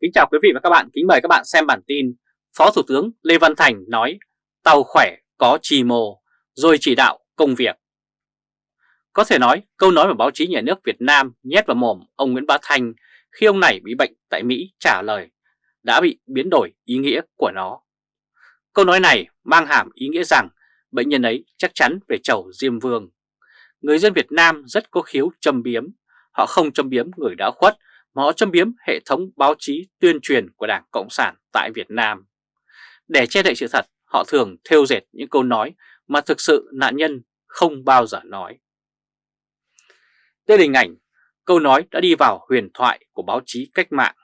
Kính chào quý vị và các bạn, kính mời các bạn xem bản tin Phó Thủ tướng Lê Văn Thành nói tàu khỏe có trì mồ rồi chỉ đạo công việc. Có thể nói câu nói mà báo chí nhà nước Việt Nam nhét vào mồm ông Nguyễn Bá Thanh khi ông này bị bệnh tại Mỹ trả lời đã bị biến đổi ý nghĩa của nó. Câu nói này mang hàm ý nghĩa rằng bệnh nhân ấy chắc chắn về chầu Diêm Vương. Người dân Việt Nam rất có khiếu châm biếm, họ không châm biếm người đã khuất mà họ châm biếm hệ thống báo chí tuyên truyền của Đảng Cộng sản tại Việt Nam. Để che đậy sự thật, họ thường thêu dệt những câu nói mà thực sự nạn nhân không bao giờ nói. Đây là hình ảnh, câu nói đã đi vào huyền thoại của báo chí cách mạng.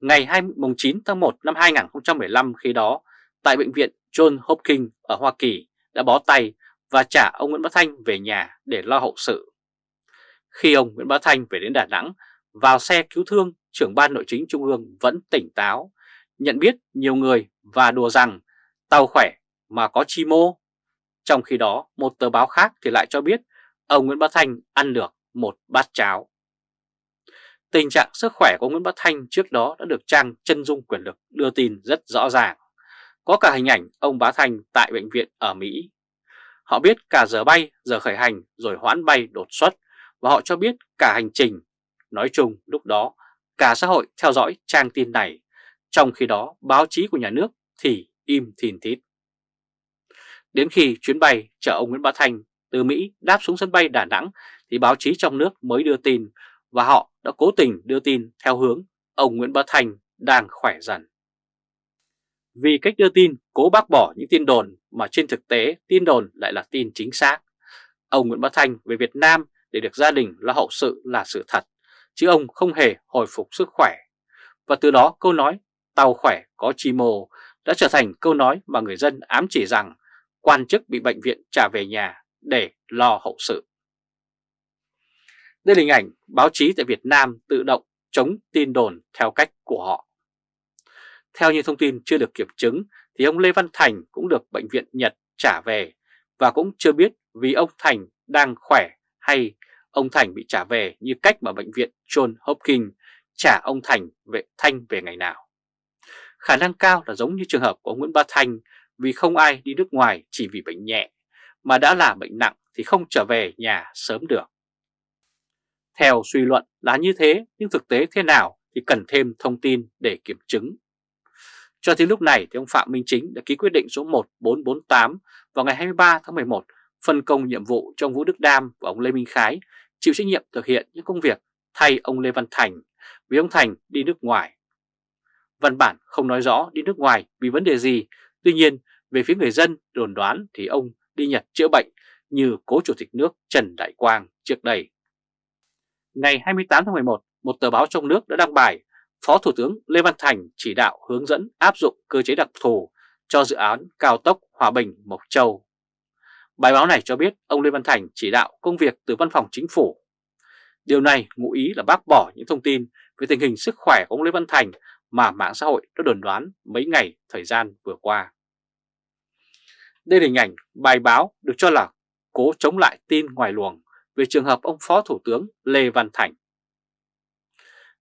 Ngày 29 tháng 1 năm 2015 khi đó, tại Bệnh viện John Hopkins ở Hoa Kỳ đã bó tay và trả ông Nguyễn Bá Thanh về nhà để lo hậu sự. Khi ông Nguyễn Bá Thanh về đến Đà Nẵng, vào xe cứu thương, trưởng ban nội chính Trung ương vẫn tỉnh táo, nhận biết nhiều người và đùa rằng tàu khỏe mà có chi mô. Trong khi đó, một tờ báo khác thì lại cho biết ông Nguyễn Bá Thanh ăn được một bát cháo. Tình trạng sức khỏe của Nguyễn Bá Thanh trước đó đã được trang chân dung quyền lực đưa tin rất rõ ràng. Có cả hình ảnh ông Bá Thanh tại bệnh viện ở Mỹ. Họ biết cả giờ bay, giờ khởi hành rồi hoãn bay đột xuất và họ cho biết cả hành trình. Nói chung lúc đó cả xã hội theo dõi trang tin này, trong khi đó báo chí của nhà nước thì im thìn thít. Đến khi chuyến bay chở ông Nguyễn Bá Thanh từ Mỹ đáp xuống sân bay Đà Nẵng thì báo chí trong nước mới đưa tin và họ đã cố tình đưa tin theo hướng ông Nguyễn Bá Thanh đang khỏe dần. Vì cách đưa tin cố bác bỏ những tin đồn mà trên thực tế tin đồn lại là tin chính xác. Ông Nguyễn Bá Thanh về Việt Nam để được gia đình lo hậu sự là sự thật, chứ ông không hề hồi phục sức khỏe. Và từ đó câu nói tàu khỏe có chi mồ đã trở thành câu nói mà người dân ám chỉ rằng quan chức bị bệnh viện trả về nhà để lo hậu sự. Đây là hình ảnh báo chí tại Việt Nam tự động chống tin đồn theo cách của họ. Theo như thông tin chưa được kiểm chứng thì ông Lê Văn Thành cũng được bệnh viện Nhật trả về và cũng chưa biết vì ông Thành đang khỏe hay ông Thành bị trả về như cách mà bệnh viện John Hopkins trả ông Thành về Thanh về ngày nào. Khả năng cao là giống như trường hợp của Nguyễn Bá Thanh vì không ai đi nước ngoài chỉ vì bệnh nhẹ, mà đã là bệnh nặng thì không trở về nhà sớm được. Theo suy luận là như thế, nhưng thực tế thế nào thì cần thêm thông tin để kiểm chứng. Cho đến lúc này thì ông Phạm Minh Chính đã ký quyết định số 1448 vào ngày 23 tháng 11 phân công nhiệm vụ cho ông Vũ Đức Đam và ông Lê Minh Khái chịu trách nhiệm thực hiện những công việc thay ông Lê Văn Thành vì ông Thành đi nước ngoài. Văn bản không nói rõ đi nước ngoài vì vấn đề gì, tuy nhiên về phía người dân đồn đoán thì ông đi Nhật chữa bệnh như cố chủ tịch nước Trần Đại Quang trước đây. Ngày 28 tháng 11, một tờ báo trong nước đã đăng bài Phó Thủ tướng Lê Văn Thành chỉ đạo hướng dẫn áp dụng cơ chế đặc thù cho dự án cao tốc Hòa Bình Mộc Châu. Bài báo này cho biết ông Lê Văn Thành chỉ đạo công việc từ văn phòng chính phủ. Điều này ngụ ý là bác bỏ những thông tin về tình hình sức khỏe của ông Lê Văn Thành mà mạng xã hội đã đồn đoán mấy ngày thời gian vừa qua. Đây là hình ảnh bài báo được cho là cố chống lại tin ngoài luồng về trường hợp ông Phó Thủ tướng Lê Văn Thành.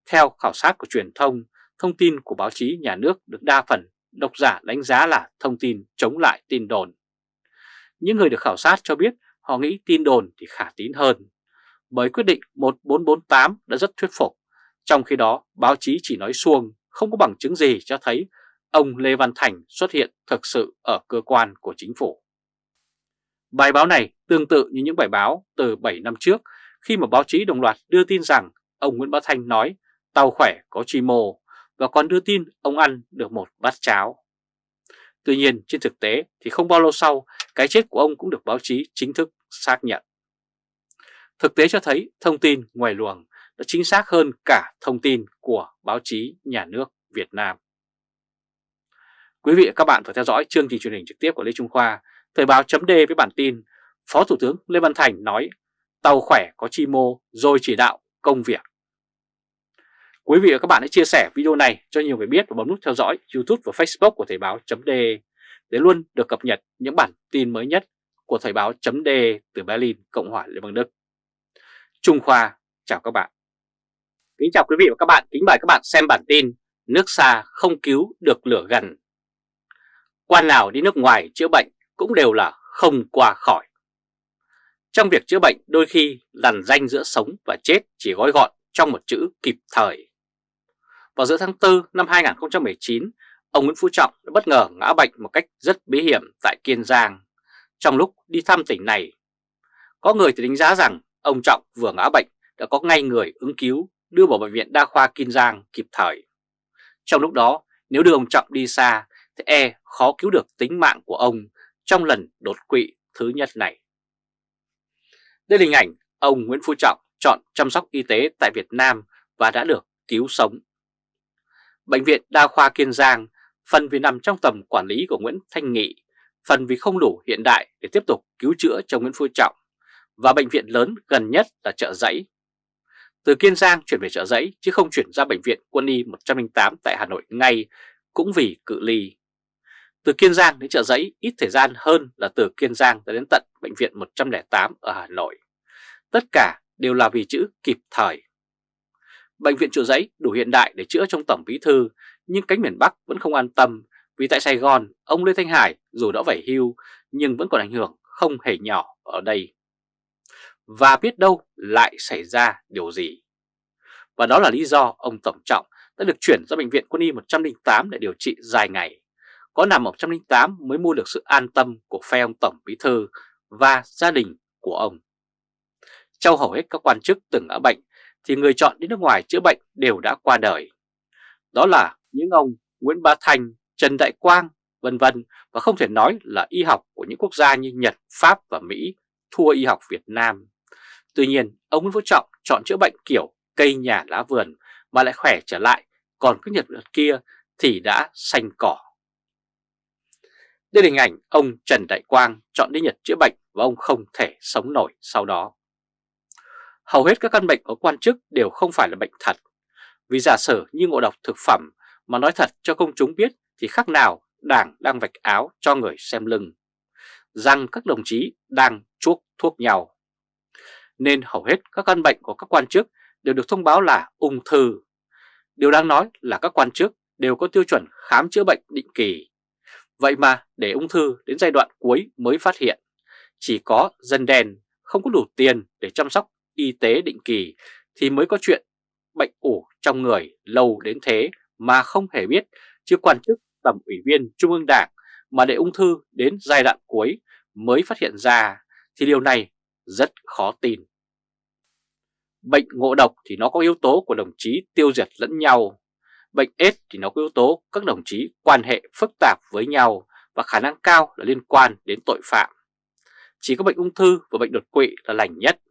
Theo khảo sát của truyền thông, thông tin của báo chí nhà nước được đa phần độc giả đánh giá là thông tin chống lại tin đồn. Những người được khảo sát cho biết họ nghĩ tin đồn thì khả tín hơn, bởi quyết định 1448 đã rất thuyết phục, trong khi đó báo chí chỉ nói suông, không có bằng chứng gì cho thấy ông Lê Văn Thành xuất hiện thực sự ở cơ quan của chính phủ. Bài báo này tương tự như những bài báo từ 7 năm trước khi mà báo chí đồng loạt đưa tin rằng ông Nguyễn Bá Thanh nói tàu khỏe có chi mô và còn đưa tin ông ăn được một bát cháo. Tuy nhiên trên thực tế thì không bao lâu sau cái chết của ông cũng được báo chí chính thức xác nhận. Thực tế cho thấy thông tin ngoài luồng đã chính xác hơn cả thông tin của báo chí nhà nước Việt Nam. Quý vị và các bạn vừa theo dõi chương trình truyền hình trực tiếp của Lê Trung Khoa, Thời báo chấm với bản tin Phó Thủ tướng Lê Văn Thành nói tàu khỏe có chi mô rồi chỉ đạo công việc. Quý vị và các bạn hãy chia sẻ video này cho nhiều người biết và bấm nút theo dõi YouTube và Facebook của Thời báo chấm để luôn được cập nhật những bản tin mới nhất của Thời báo chấm từ Berlin, Cộng hòa Liên bang Đức. Trung Khoa, chào các bạn. Kính chào quý vị và các bạn, kính mời các bạn xem bản tin Nước xa không cứu được lửa gần Quan nào đi nước ngoài chữa bệnh cũng đều là không qua khỏi Trong việc chữa bệnh đôi khi lằn danh giữa sống và chết chỉ gói gọn trong một chữ kịp thời Vào giữa tháng 4 năm 2019, ông Nguyễn Phú Trọng đã bất ngờ ngã bệnh một cách rất bí hiểm tại Kiên Giang trong lúc đi thăm tỉnh này. Có người thì đánh giá rằng ông Trọng vừa ngã bệnh đã có ngay người ứng cứu đưa vào Bệnh viện Đa khoa Kiên Giang kịp thời. Trong lúc đó, nếu đưa ông Trọng đi xa, thì e khó cứu được tính mạng của ông trong lần đột quỵ thứ nhất này. Đây là hình ảnh ông Nguyễn Phú Trọng chọn chăm sóc y tế tại Việt Nam và đã được cứu sống. Bệnh viện Đa khoa Kiên Giang phần vì nằm trong tầm quản lý của Nguyễn Thanh Nghị, phần vì không đủ hiện đại để tiếp tục cứu chữa cho Nguyễn Phú Trọng, và bệnh viện lớn gần nhất là chợ Giấy từ Kiên Giang chuyển về chợ Giấy chứ không chuyển ra Bệnh viện Quân y 108 tại Hà Nội ngay cũng vì cự ly. Từ Kiên Giang đến chợ Giấy ít thời gian hơn là từ Kiên Giang đến tận Bệnh viện 108 ở Hà Nội. Tất cả đều là vì chữ kịp thời. Bệnh viện chợ Giấy đủ hiện đại để chữa trong Tổng Bí Thư nhưng cánh miền Bắc vẫn không an tâm, vì tại Sài Gòn, ông Lê Thanh Hải dù đã phải hưu, nhưng vẫn còn ảnh hưởng không hề nhỏ ở đây và biết đâu lại xảy ra điều gì. Và đó là lý do ông Tổng Trọng đã được chuyển ra Bệnh viện Quân y 108 để điều trị dài ngày. Có nằm ở 108 mới mua được sự an tâm của phe ông Tổng Bí Thư và gia đình của ông. Trong hầu hết các quan chức từng ở bệnh, thì người chọn đi nước ngoài chữa bệnh đều đã qua đời. Đó là những ông Nguyễn Bá Thành, Trần Đại Quang, vân vân và không thể nói là y học của những quốc gia như Nhật, Pháp và Mỹ thua y học Việt Nam. Tuy nhiên, ông Nguyễn Phú Trọng chọn chữa bệnh kiểu cây nhà lá vườn mà lại khỏe trở lại, còn cái Nhật Nhật kia thì đã xanh cỏ. Đây là hình ảnh ông Trần Đại Quang chọn đi Nhật chữa bệnh và ông không thể sống nổi sau đó. Hầu hết các căn bệnh của quan chức đều không phải là bệnh thật, vì giả sử như ngộ độc thực phẩm mà nói thật cho công chúng biết thì khác nào đảng đang vạch áo cho người xem lưng, rằng các đồng chí đang chuốc thuốc nhau nên hầu hết các căn bệnh của các quan chức đều được thông báo là ung thư. Điều đáng nói là các quan chức đều có tiêu chuẩn khám chữa bệnh định kỳ. Vậy mà để ung thư đến giai đoạn cuối mới phát hiện, chỉ có dân đen không có đủ tiền để chăm sóc y tế định kỳ thì mới có chuyện bệnh ủ trong người lâu đến thế mà không hề biết, chứ quan chức, tầm ủy viên Trung ương Đảng mà để ung thư đến giai đoạn cuối mới phát hiện ra thì điều này rất khó tin. Bệnh ngộ độc thì nó có yếu tố của đồng chí tiêu diệt lẫn nhau. Bệnh AIDS thì nó có yếu tố các đồng chí quan hệ phức tạp với nhau và khả năng cao là liên quan đến tội phạm. Chỉ có bệnh ung thư và bệnh đột quỵ là lành nhất.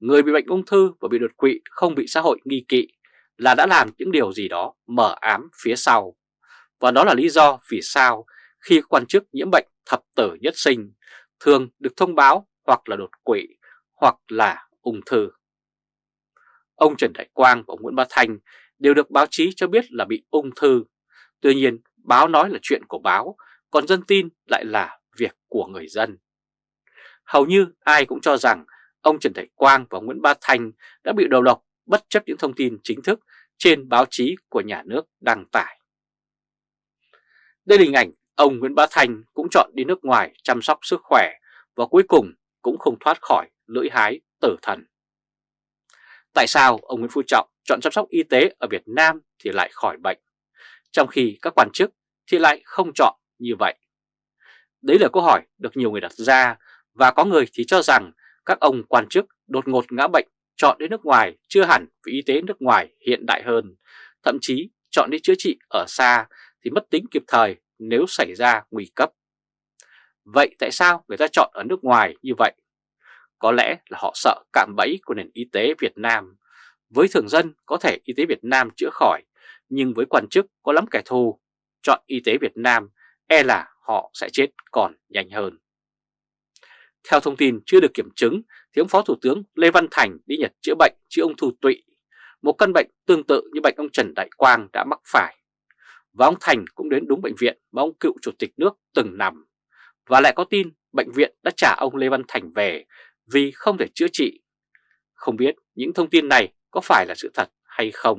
Người bị bệnh ung thư và bị đột quỵ không bị xã hội nghi kỵ là đã làm những điều gì đó mở ám phía sau. Và đó là lý do vì sao khi quan chức nhiễm bệnh thập tử nhất sinh thường được thông báo hoặc là đột quỵ hoặc là ung thư. Ông Trần Đại Quang và ông Nguyễn Bá Thanh đều được báo chí cho biết là bị ung thư. Tuy nhiên, báo nói là chuyện của báo, còn dân tin lại là việc của người dân. Hầu như ai cũng cho rằng ông Trần Đại Quang và Nguyễn ba Thanh đã bị đầu độc bất chấp những thông tin chính thức trên báo chí của nhà nước đăng tải. Đây là hình ảnh ông Nguyễn Bá Thanh cũng chọn đi nước ngoài chăm sóc sức khỏe và cuối cùng cũng không thoát khỏi lưỡi hái tử thần. Tại sao ông Nguyễn Phú Trọng chọn chăm sóc y tế ở Việt Nam thì lại khỏi bệnh, trong khi các quan chức thì lại không chọn như vậy? Đấy là câu hỏi được nhiều người đặt ra và có người thì cho rằng các ông quan chức đột ngột ngã bệnh chọn đến nước ngoài chưa hẳn vì y tế nước ngoài hiện đại hơn, thậm chí chọn đi chữa trị ở xa thì mất tính kịp thời nếu xảy ra nguy cấp. Vậy tại sao người ta chọn ở nước ngoài như vậy? Có lẽ là họ sợ cạm bẫy của nền y tế Việt Nam. Với thường dân có thể y tế Việt Nam chữa khỏi, nhưng với quan chức có lắm kẻ thù, chọn y tế Việt Nam e là họ sẽ chết còn nhanh hơn. Theo thông tin chưa được kiểm chứng thì ông Phó Thủ tướng Lê Văn Thành đi Nhật chữa bệnh chữa ung thư tụy, một căn bệnh tương tự như bệnh ông Trần Đại Quang đã mắc phải. Và ông Thành cũng đến đúng bệnh viện mà ông cựu chủ tịch nước từng nằm. Và lại có tin bệnh viện đã trả ông Lê Văn Thành về vì không thể chữa trị. Không biết những thông tin này có phải là sự thật hay không.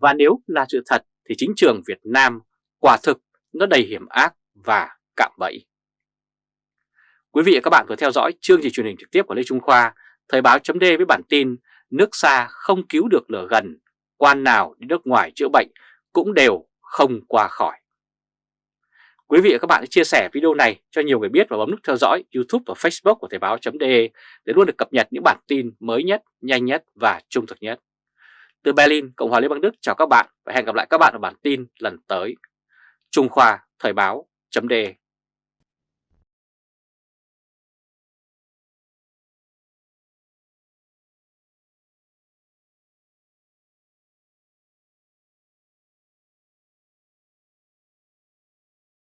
Và nếu là sự thật thì chính trường Việt Nam quả thực nó đầy hiểm ác và cạm bẫy. Quý vị và các bạn vừa theo dõi chương trình truyền hình trực tiếp của Lê Trung Khoa, Thời báo chấm với bản tin Nước xa không cứu được lửa gần, quan nào đi nước ngoài chữa bệnh cũng đều không qua khỏi. Quý vị và các bạn hãy chia sẻ video này cho nhiều người biết và bấm nút theo dõi YouTube và Facebook của Thời báo.de để luôn được cập nhật những bản tin mới nhất, nhanh nhất và trung thực nhất. Từ Berlin, Cộng hòa Liên bang Đức chào các bạn và hẹn gặp lại các bạn ở bản tin lần tới. Trung Khoa Thời báo.de